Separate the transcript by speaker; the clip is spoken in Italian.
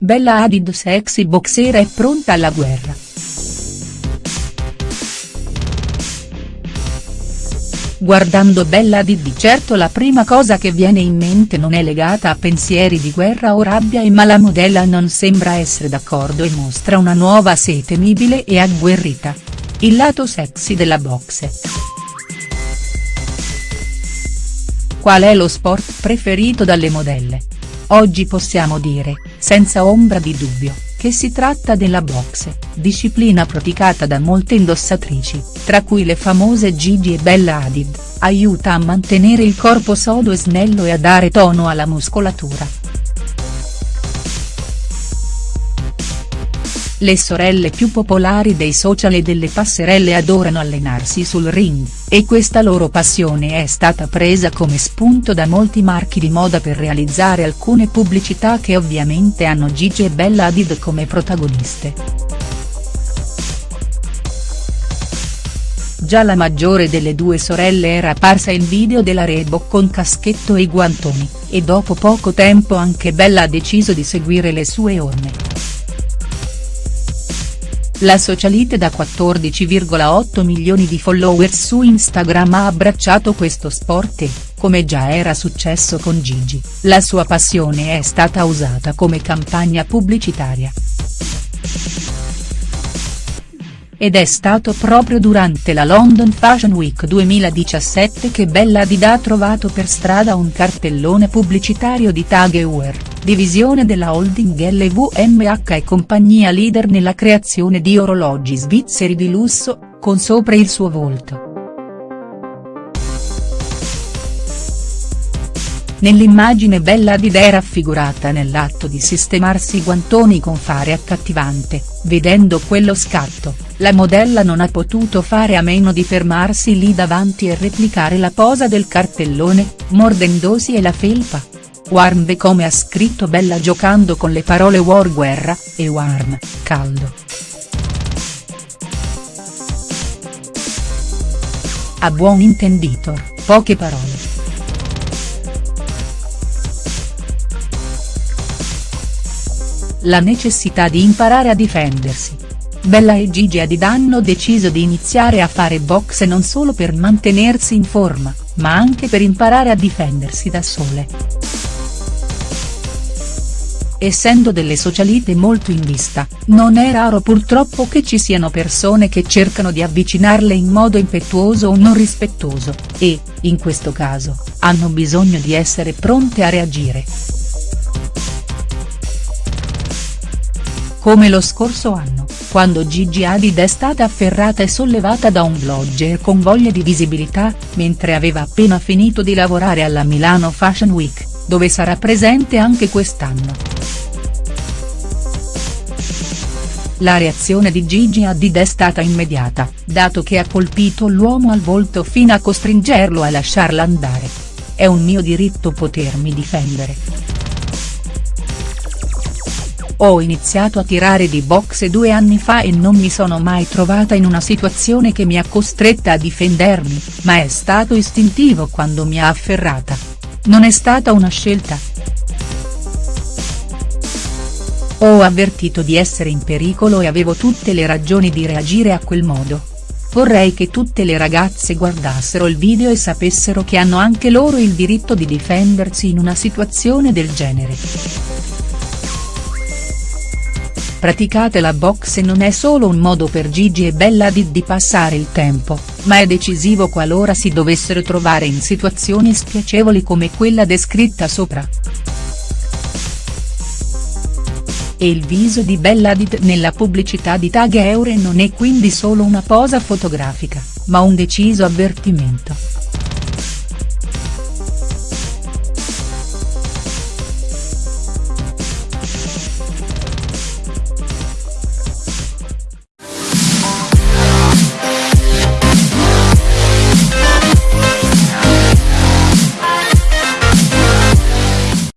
Speaker 1: Bella Hadid sexy boxer è pronta alla guerra. Guardando Bella Hadid di certo la prima cosa che viene in mente non è legata a pensieri di guerra o rabbia ma la modella non sembra essere d'accordo e mostra una nuova sé temibile e agguerrita. Il lato sexy della boxe. Qual è lo sport preferito dalle modelle? Oggi possiamo dire, senza ombra di dubbio, che si tratta della boxe, disciplina praticata da molte indossatrici, tra cui le famose Gigi e Bella Hadid, aiuta a mantenere il corpo sodo e snello e a dare tono alla muscolatura. Le sorelle più popolari dei social e delle passerelle adorano allenarsi sul ring, e questa loro passione è stata presa come spunto da molti marchi di moda per realizzare alcune pubblicità che ovviamente hanno Gigi e Bella Hadid come protagoniste. Già la maggiore delle due sorelle era apparsa in video della Reebok con caschetto e guantoni, e dopo poco tempo anche Bella ha deciso di seguire le sue orme. La socialite da 14,8 milioni di followers su Instagram ha abbracciato questo sport e, come già era successo con Gigi, la sua passione è stata usata come campagna pubblicitaria. Ed è stato proprio durante la London Fashion Week 2017 che Bella Hadid ha trovato per strada un cartellone pubblicitario di Tag Heuer, divisione della holding LVMH e compagnia leader nella creazione di orologi svizzeri di lusso, con sopra il suo volto. Nell'immagine Bella Hadid è raffigurata nell'atto di sistemarsi i guantoni con fare accattivante, vedendo quello scatto, la modella non ha potuto fare a meno di fermarsi lì davanti e replicare la posa del cartellone, mordendosi e la felpa. Warm come ha scritto Bella giocando con le parole war guerra, e warm, caldo. A buon intenditor, poche parole. la necessità di imparare a difendersi. Bella e Gigi Hadid hanno deciso di iniziare a fare boxe non solo per mantenersi in forma, ma anche per imparare a difendersi da sole. Essendo delle socialite molto in vista, non è raro purtroppo che ci siano persone che cercano di avvicinarle in modo impetuoso o non rispettoso, e, in questo caso, hanno bisogno di essere pronte a reagire. Come lo scorso anno, quando Gigi Hadid è stata afferrata e sollevata da un blogger con voglia di visibilità, mentre aveva appena finito di lavorare alla Milano Fashion Week, dove sarà presente anche quest'anno. La reazione di Gigi Hadid è stata immediata, dato che ha colpito l'uomo al volto fino a costringerlo a lasciarla andare. È un mio diritto potermi difendere. Ho iniziato a tirare di boxe due anni fa e non mi sono mai trovata in una situazione che mi ha costretta a difendermi, ma è stato istintivo quando mi ha afferrata. Non è stata una scelta. Ho avvertito di essere in pericolo e avevo tutte le ragioni di reagire a quel modo. Vorrei che tutte le ragazze guardassero il video e sapessero che hanno anche loro il diritto di difendersi in una situazione del genere. Praticate la boxe non è solo un modo per Gigi e Bella Hadid di passare il tempo, ma è decisivo qualora si dovessero trovare in situazioni spiacevoli come quella descritta sopra. E il viso di Bella Hadid nella pubblicità di Tag Eure non è quindi solo una posa fotografica, ma un deciso avvertimento.